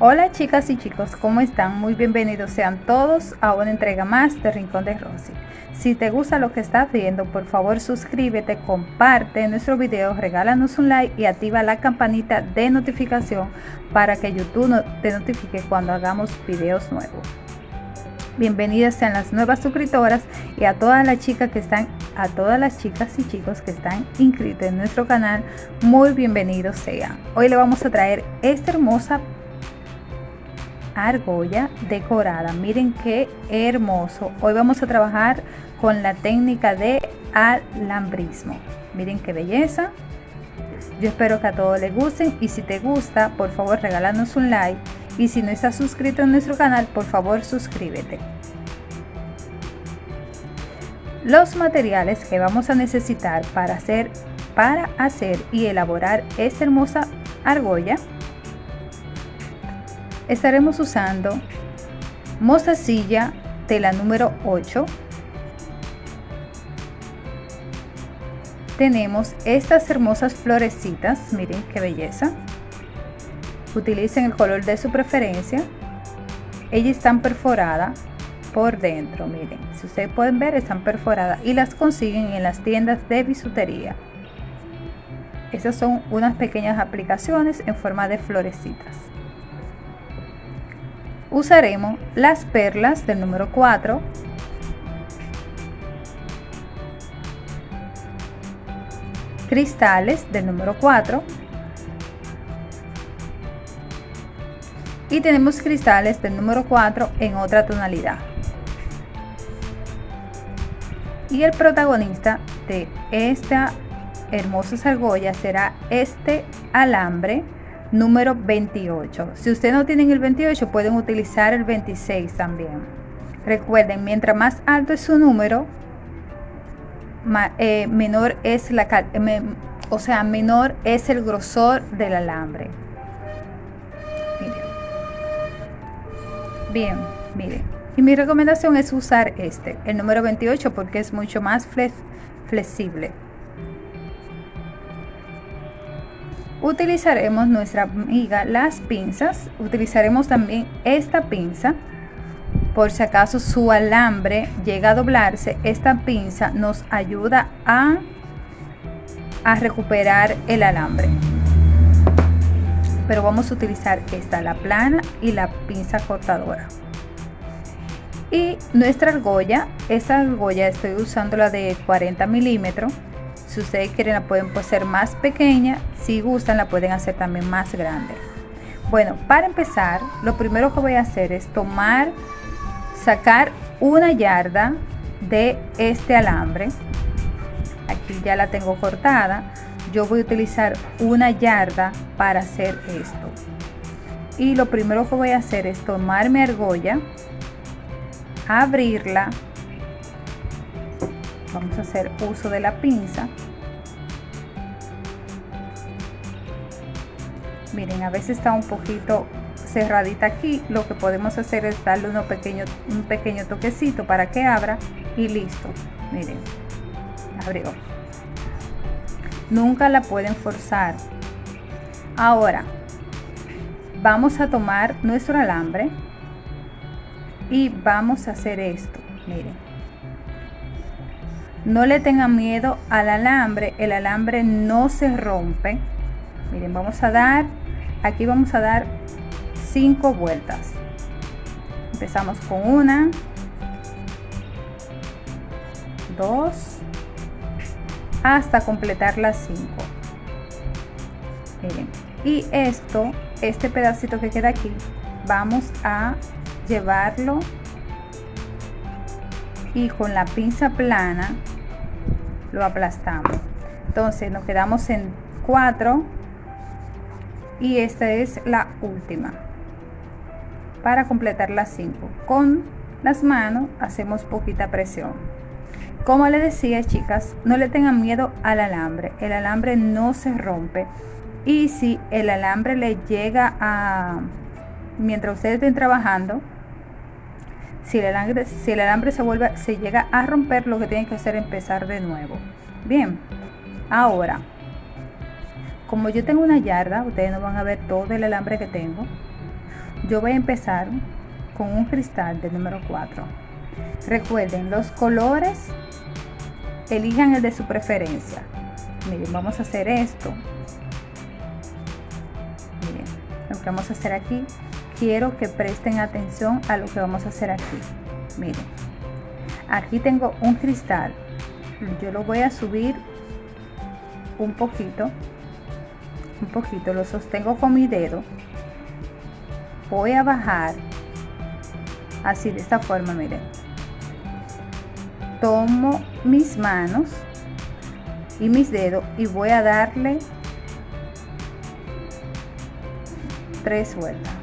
Hola chicas y chicos, ¿cómo están? Muy bienvenidos sean todos a una entrega más de Rincón de Rosy. Si te gusta lo que estás viendo, por favor suscríbete, comparte nuestro video, regálanos un like y activa la campanita de notificación para que YouTube te notifique cuando hagamos videos nuevos. Bienvenidas sean las nuevas suscriptoras y a todas las chicas que están, a todas las chicas y chicos que están inscritos en nuestro canal, muy bienvenidos sean. Hoy le vamos a traer esta hermosa argolla decorada. Miren qué hermoso. Hoy vamos a trabajar con la técnica de alambrismo. Miren qué belleza. Yo espero que a todos les gusten y si te gusta, por favor regálanos un like y si no estás suscrito en nuestro canal, por favor suscríbete. Los materiales que vamos a necesitar para hacer, para hacer y elaborar esta hermosa argolla estaremos usando mostacilla tela número 8 tenemos estas hermosas florecitas miren qué belleza. Utilicen el color de su preferencia. Ellas están perforadas por dentro miren. Si ustedes pueden ver están perforadas y las consiguen en las tiendas de bisutería. Estas son unas pequeñas aplicaciones en forma de florecitas usaremos las perlas del número 4 cristales del número 4 y tenemos cristales del número 4 en otra tonalidad. Y el protagonista de esta hermosa argolla será este alambre número 28. Si ustedes no tienen el 28, pueden utilizar el 26 también. Recuerden, mientras más alto es su número, eh, menor es la eh, o sea, menor es el grosor del alambre. Miren. Bien, miren. Y mi recomendación es usar este, el número 28, porque es mucho más flexible. Utilizaremos nuestra amiga las pinzas. Utilizaremos también esta pinza. Por si acaso su alambre llega a doblarse esta pinza nos ayuda a, a recuperar el alambre. Pero vamos a utilizar esta la plana y la pinza cortadora. Y nuestra argolla esta argolla estoy usando la de 40 milímetros si ustedes quieren la pueden hacer más pequeña, si gustan la pueden hacer también más grande. Bueno, para empezar, lo primero que voy a hacer es tomar, sacar una yarda de este alambre. Aquí ya la tengo cortada. Yo voy a utilizar una yarda para hacer esto. Y lo primero que voy a hacer es tomar mi argolla, abrirla vamos a hacer uso de la pinza. Miren a veces está un poquito cerradita aquí. Lo que podemos hacer es darle uno pequeño, un pequeño toquecito para que abra y listo. Miren abrió. Nunca la pueden forzar. Ahora vamos a tomar nuestro alambre y vamos a hacer esto. Miren no le tengan miedo al alambre, el alambre no se rompe. Miren, vamos a dar, aquí vamos a dar cinco vueltas. Empezamos con una, dos, hasta completar las cinco. Miren, y esto, este pedacito que queda aquí, vamos a llevarlo y con la pinza plana lo aplastamos. Entonces nos quedamos en 4 y esta es la última. Para completar las 5 con las manos hacemos poquita presión. Como les decía chicas no le tengan miedo al alambre. El alambre no se rompe. Y si el alambre le llega a mientras ustedes estén trabajando si el alambre, si el alambre se vuelve, se llega a romper, lo que tienen que hacer es empezar de nuevo. Bien, ahora, como yo tengo una yarda, ustedes no van a ver todo el alambre que tengo. yo voy a empezar con un cristal del número 4 recuerden los colores elijan el de su preferencia miren vamos a hacer esto miren lo que vamos a hacer aquí quiero que presten atención a lo que vamos a hacer aquí. Miren aquí tengo un cristal. Yo lo voy a subir un poquito un poquito lo sostengo con mi dedo. Voy a bajar así de esta forma miren. Tomo mis manos y mis dedos y voy a darle tres vueltas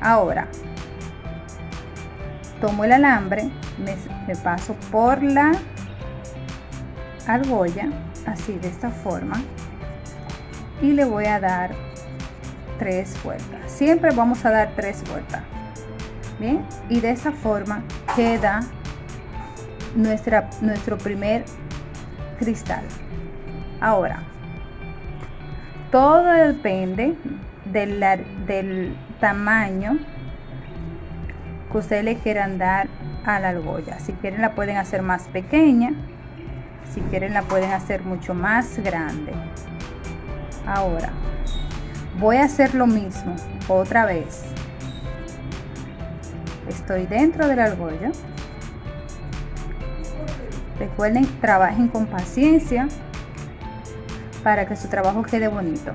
ahora tomo el alambre me, paso por la argolla así de esta forma y le voy a dar tres vueltas. Siempre vamos a dar tres vueltas bien y de esa forma queda nuestra nuestro primer cristal. Ahora todo depende del, del tamaño que ustedes le quieran dar a la argolla. Si quieren la pueden hacer más pequeña. Si quieren la pueden hacer mucho más grande. Ahora voy a hacer lo mismo otra vez. Estoy dentro de la argolla. Recuerden trabajen con paciencia para que su trabajo quede bonito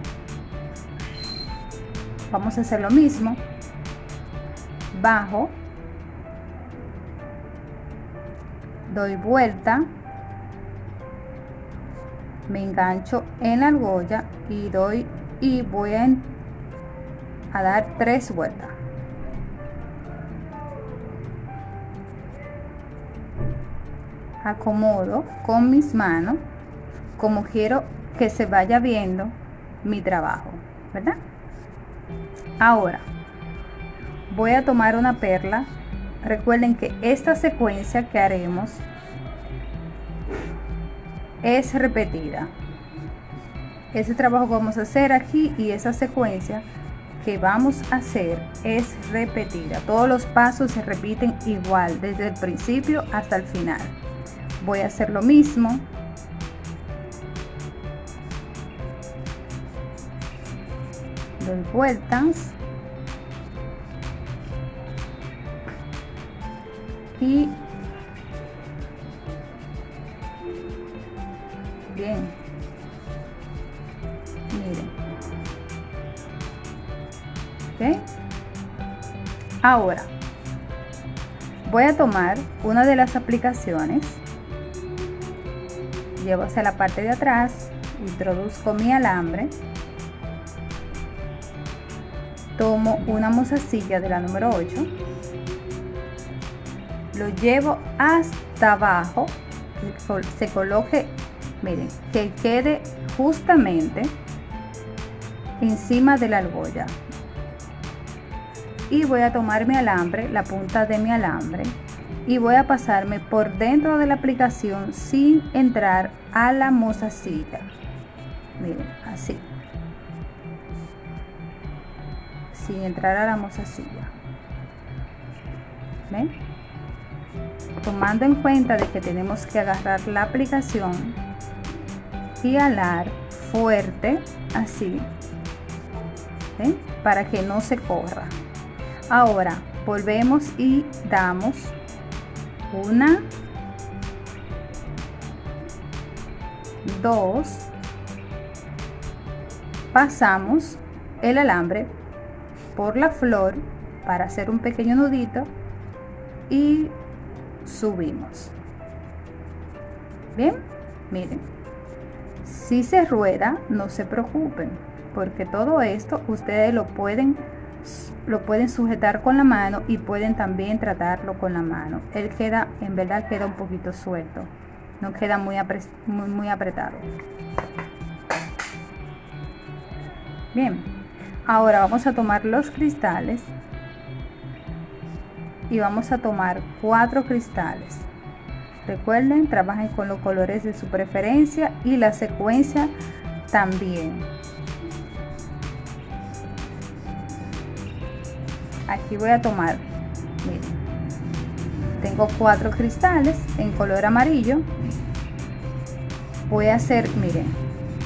vamos a hacer lo mismo. Bajo. Doy vuelta. Me engancho en la argolla y doy y voy a, dar tres vueltas. Acomodo con mis manos como quiero que se vaya viendo mi trabajo verdad ahora voy a tomar una perla recuerden que esta secuencia que haremos es repetida. Ese trabajo que vamos a hacer aquí y esa secuencia que vamos a hacer es repetida. Todos los pasos se repiten igual desde el principio hasta el final. Voy a hacer lo mismo. Doy vueltas. Y bien. Miren. Ahora voy a tomar una de las aplicaciones. Llevo hacia la parte de atrás introduzco mi alambre tomo una mozasilla de la número 8 lo llevo hasta abajo se coloque miren, que quede justamente encima de la argolla. Y voy a tomar mi alambre, la punta de mi alambre, y voy a pasarme por dentro de la aplicación sin entrar a la mozasilla. Miren, así. Sin entrar a la. ¿Ven? Tomando en cuenta de que tenemos que agarrar la aplicación y alar fuerte así para que no se corra ahora volvemos y damos una dos pasamos el alambre por la flor para hacer un pequeño nudito y subimos bien miren si se rueda, no se preocupen, porque todo esto ustedes lo pueden lo pueden sujetar con la mano y pueden también tratarlo con la mano. Él queda, en verdad queda un poquito suelto, no queda muy, muy, muy apretado. Bien, ahora vamos a tomar los cristales y vamos a tomar cuatro cristales. Recuerden, trabajen con los colores de su preferencia y la secuencia también. aquí voy a tomar miren tengo cuatro cristales en color amarillo voy a hacer miren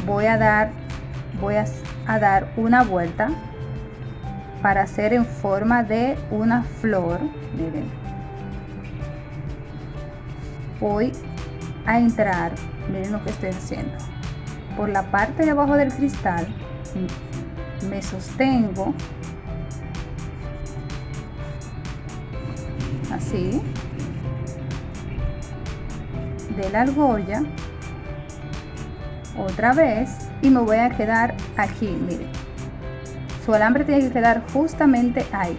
voy a dar voy a, a dar una vuelta para hacer en forma de una flor miren. Voy a entrar miren lo que estoy haciendo. Por la parte de abajo del cristal me sostengo. Así. De la argolla. Otra vez. Y me voy a quedar aquí miren su alambre tiene que quedar justamente ahí.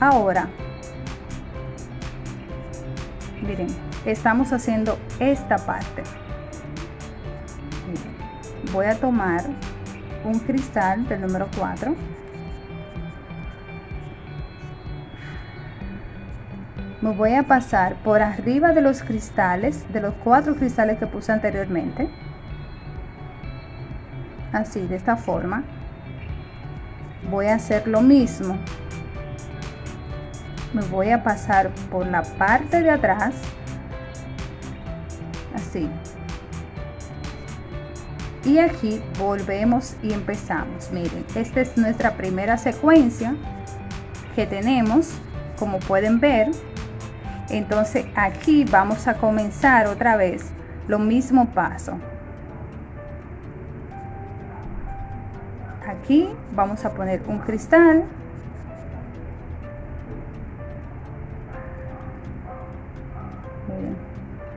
Ahora miren estamos haciendo esta parte. Voy a tomar un cristal del número 4 me voy a pasar por arriba de los cristales de los cuatro cristales que puse anteriormente así de esta forma. Voy a hacer lo mismo. Me voy a pasar por la parte de atrás así. Y aquí volvemos y empezamos. Miren esta es nuestra primera secuencia que tenemos como pueden ver. Entonces aquí vamos a comenzar otra vez lo mismo paso aquí vamos a poner un cristal.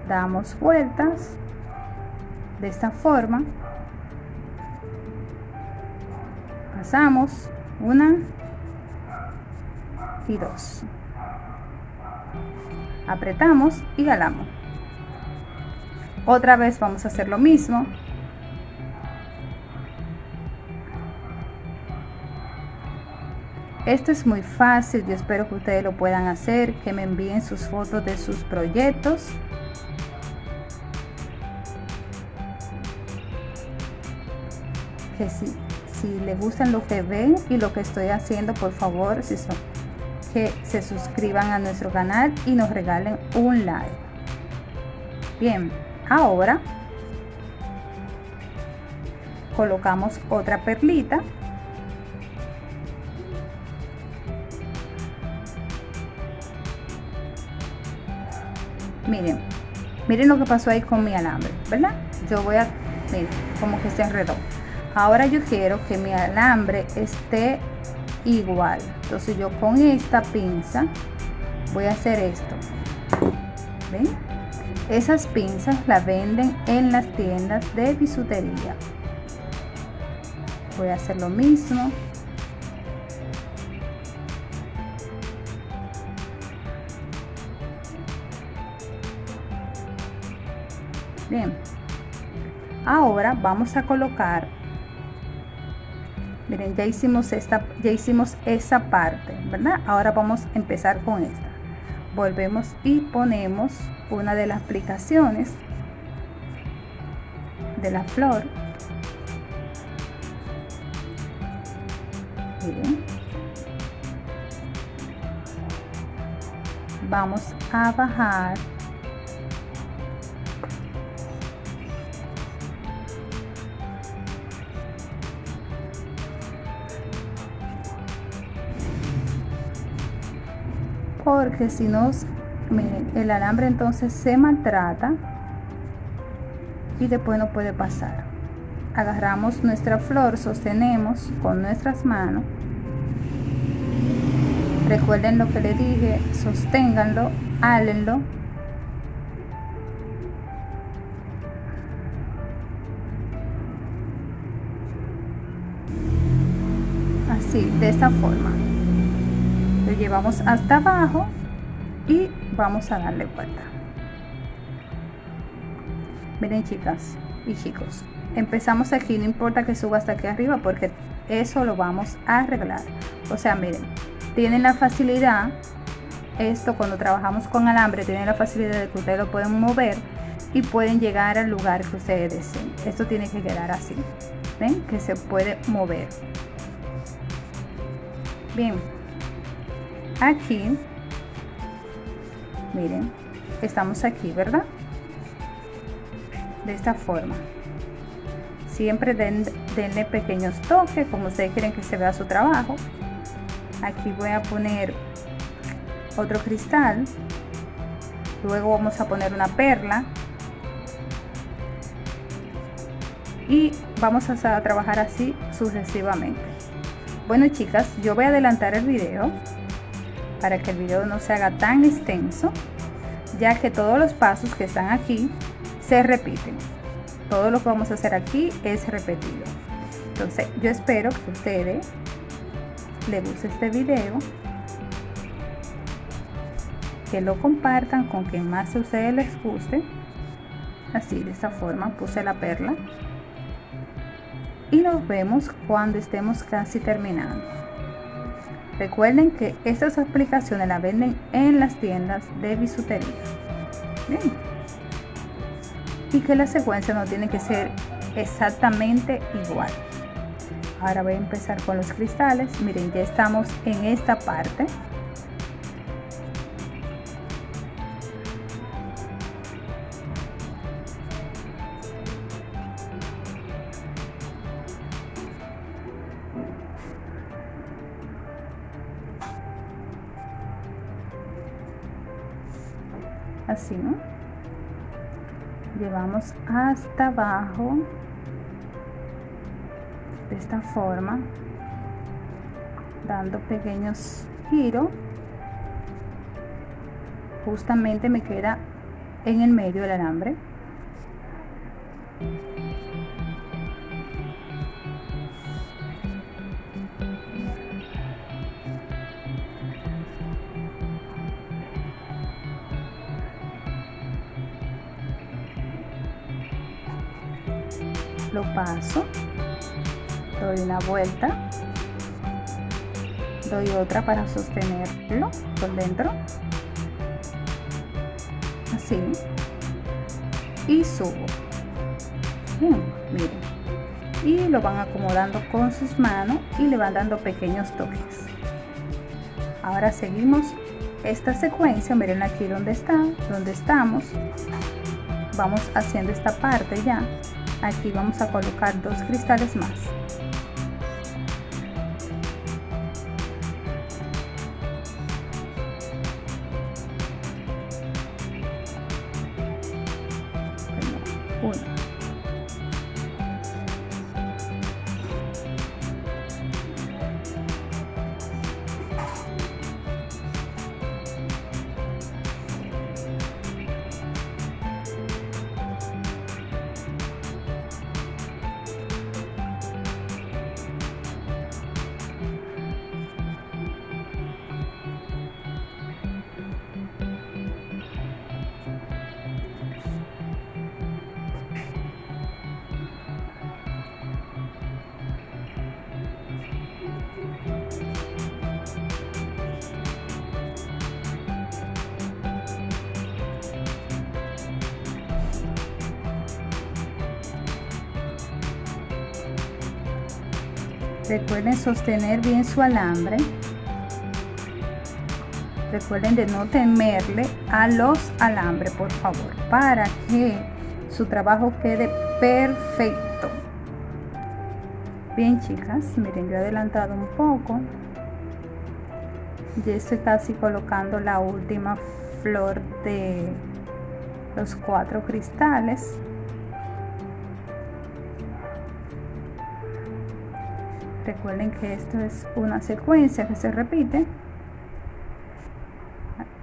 Damos vueltas de esta forma. Pasamos una y dos. Apretamos y galamos otra vez vamos a hacer lo mismo esto es muy fácil yo espero que ustedes lo puedan hacer que me envíen sus fotos de sus proyectos que si, si les gustan lo que ven y lo que estoy haciendo por favor que se suscriban a nuestro canal y nos regalen un like. Bien, ahora colocamos otra perlita. Miren, miren lo que pasó ahí con mi alambre, ¿verdad? Yo voy a, miren, como que se enredó. Ahora yo quiero que mi alambre esté igual entonces yo con esta pinza voy a hacer esto ¿Ven? esas pinzas las venden en las tiendas de bisutería voy a hacer lo mismo bien. Ahora vamos a colocar miren ya hicimos esta ya hicimos esa parte verdad ahora vamos a empezar con esta. Volvemos y ponemos una de las aplicaciones de la flor. Miren. Vamos a bajar si no el alambre entonces se maltrata y después no puede pasar. Agarramos nuestra flor sostenemos con nuestras manos. Recuerden lo que le dije sosténganlo álenlo. Así de esta forma. Llevamos hasta abajo y vamos a darle vuelta. Miren chicas y chicos empezamos aquí no importa que suba hasta aquí arriba porque eso lo vamos a arreglar. O sea miren tienen la facilidad esto cuando trabajamos con alambre tienen la facilidad de que ustedes lo pueden mover y pueden llegar al lugar que ustedes deseen. Esto tiene que quedar así ven que se puede mover. Bien aquí miren estamos aquí verdad de esta forma. Siempre den, denle pequeños toques como ustedes quieren que se vea su trabajo. Aquí voy a poner otro cristal. Luego vamos a poner una perla. Y vamos a trabajar así sucesivamente. Bueno chicas yo voy a adelantar el video para que el video no se haga tan extenso ya que todos los pasos que están aquí se repiten. Todo lo que vamos a hacer aquí es repetido. Entonces yo espero que a ustedes les guste este video que lo compartan con quien más a ustedes les guste. Así de esta forma puse la perla. Y nos vemos cuando estemos casi terminando recuerden que estas aplicaciones las venden en las tiendas de bisutería. Bien. y que la secuencia no tiene que ser exactamente igual. Ahora voy a empezar con los cristales. Miren ya estamos en esta parte hasta abajo de esta forma dando pequeños giros. Justamente me queda en el medio del alambre paso. Doy una vuelta. Doy otra para sostenerlo por dentro. Así. Y subo. Miren. Y lo van acomodando con sus manos y le van dando pequeños toques. Ahora seguimos esta secuencia. Miren aquí donde está donde estamos. Vamos haciendo esta parte ya aquí vamos a colocar dos cristales más recuerden sostener bien su alambre. Recuerden de no temerle a los alambres por favor para que su trabajo quede perfecto. Bien chicas miren yo he adelantado un poco. Ya estoy casi colocando la última flor de los cuatro cristales recuerden que esto es una secuencia que se repite.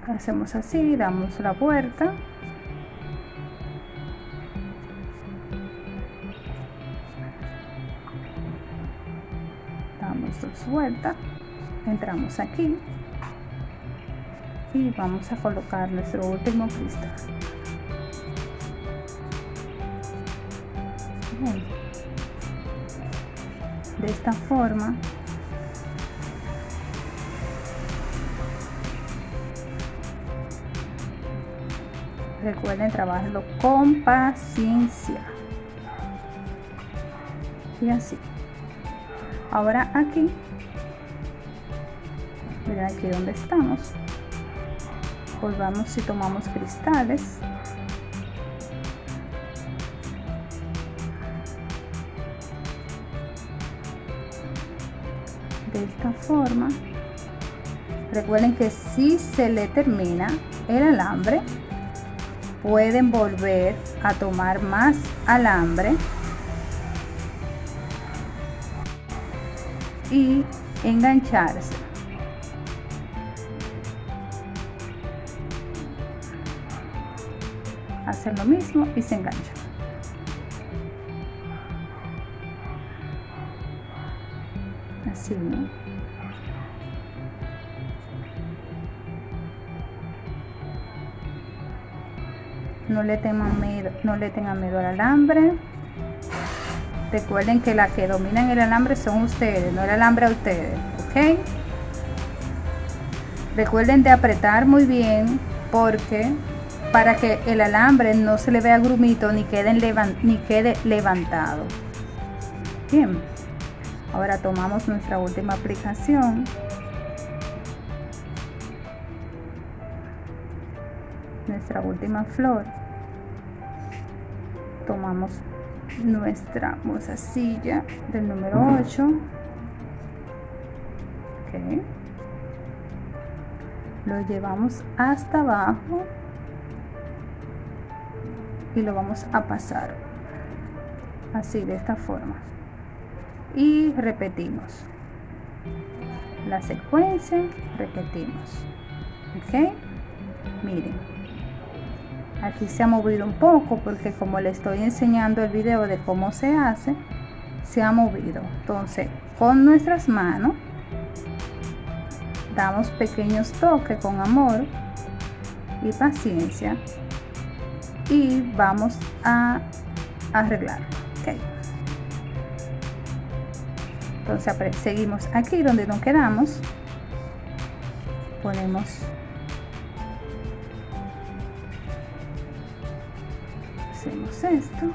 Hacemos así damos la vuelta. Damos dos vueltas. Entramos aquí. Y vamos a colocar nuestro último cristal de esta forma. Recuerden trabajarlo con paciencia. Y así. Ahora aquí. Miren aquí donde estamos. Volvamos y tomamos cristales de esta forma. Recuerden que si se le termina el alambre pueden volver a tomar más alambre. Y engancharse. Hacer lo mismo y se engancha ¿no? le tengan miedo no le miedo al alambre. Recuerden que la que dominan el alambre son ustedes no el alambre a ustedes ok recuerden de apretar muy bien porque para que el alambre no se le vea grumito ni quede, ni quede levantado. Bien ahora tomamos nuestra última aplicación. Nuestra última flor. Tomamos nuestra silla del número 8 okay. lo llevamos hasta abajo. Y lo vamos a pasar así de esta forma y repetimos. La secuencia repetimos. Ok miren. Aquí se ha movido un poco porque como le estoy enseñando el video de cómo se hace se ha movido. Entonces con nuestras manos damos pequeños toques con amor y paciencia y vamos a arreglar entonces seguimos. Aquí donde nos quedamos ponemos hacemos esto.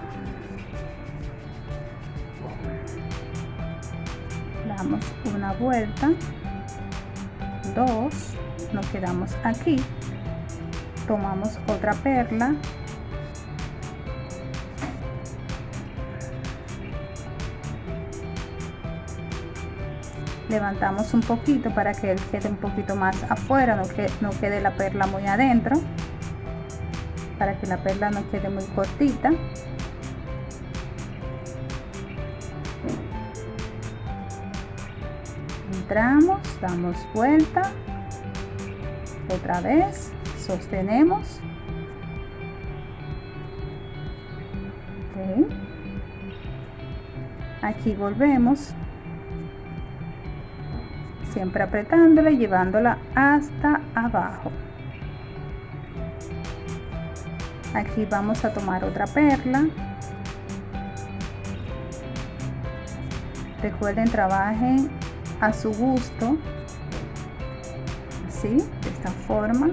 Damos una vuelta. Dos nos quedamos aquí. Tomamos otra perla levantamos un poquito para que él quede un poquito más afuera no, que, no quede la perla muy adentro para que la perla no quede muy cortita. Entramos damos vuelta otra vez sostenemos. Aquí volvemos siempre apretándola y llevándola hasta abajo. Aquí vamos a tomar otra perla. Recuerden trabajen a su gusto. Así de esta forma.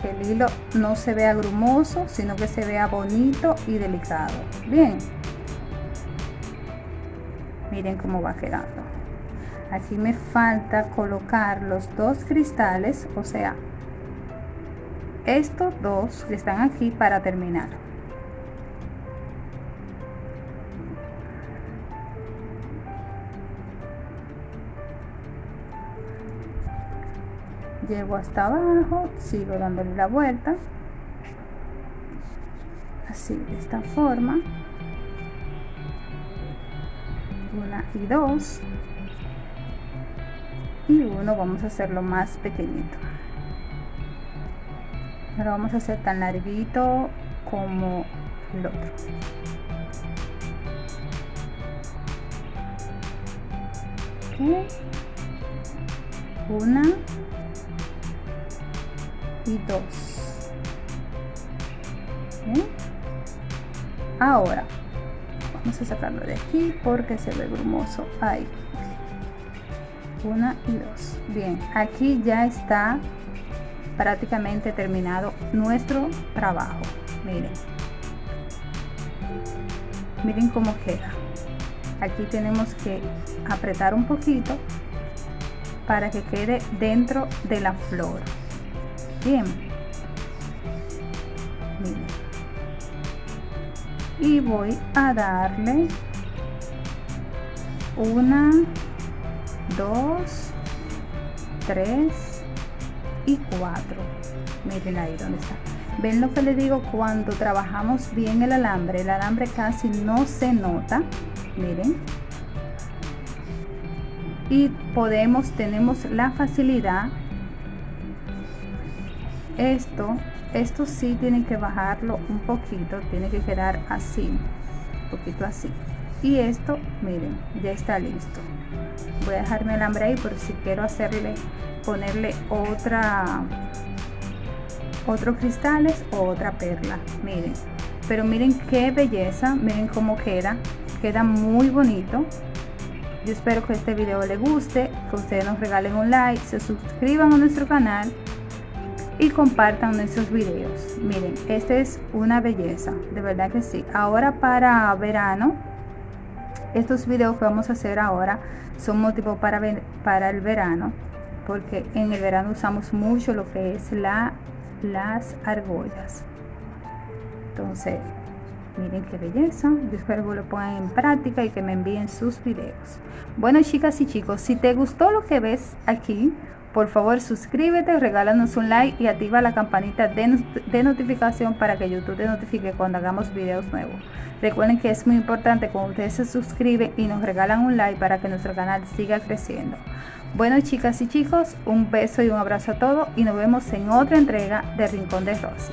Que el hilo no se vea grumoso sino que se vea bonito y delicado. Bien. Miren cómo va quedando aquí me falta colocar los dos cristales o sea estos dos que están aquí para terminar. Llego hasta abajo sigo dándole la vuelta. Así de esta forma. Una y dos y uno vamos a hacerlo más pequeñito. Lo vamos a hacer tan larguito como el otro. Una y dos. Ahora vamos a sacarlo de aquí porque se ve brumoso. Ahí una y dos. Bien aquí ya está prácticamente terminado nuestro trabajo. Miren. Miren cómo queda. Aquí tenemos que apretar un poquito para que quede dentro de la flor. Bien. Y voy a darle una dos tres y cuatro. Miren ahí donde está. Ven lo que le digo cuando trabajamos bien el alambre el alambre casi no se nota. Miren. Y podemos tenemos la facilidad. Esto esto sí tienen que bajarlo un poquito tiene que quedar así un poquito así. Y esto miren ya está listo voy a dejarme el alambre ahí por si quiero hacerle ponerle otra otros cristales o otra perla miren. Pero miren qué belleza miren cómo queda queda muy bonito. Yo espero que este video les guste que ustedes nos regalen un like se suscriban a nuestro canal y compartan nuestros videos. Miren este es una belleza de verdad que sí. Ahora para verano estos videos que vamos a hacer ahora son motivo para, para el verano porque en el verano usamos mucho lo que es la las argollas. Entonces miren qué belleza. Yo espero que lo pongan en práctica y que me envíen sus videos. Bueno chicas y chicos si te gustó lo que ves aquí por favor suscríbete, regálanos un like y activa la campanita de, notificación para que YouTube te notifique cuando hagamos videos nuevos. Recuerden que es muy importante cuando ustedes se suscriben y nos regalan un like para que nuestro canal siga creciendo. Bueno chicas y chicos, un beso y un abrazo a todos y nos vemos en otra entrega de Rincón de Rosy.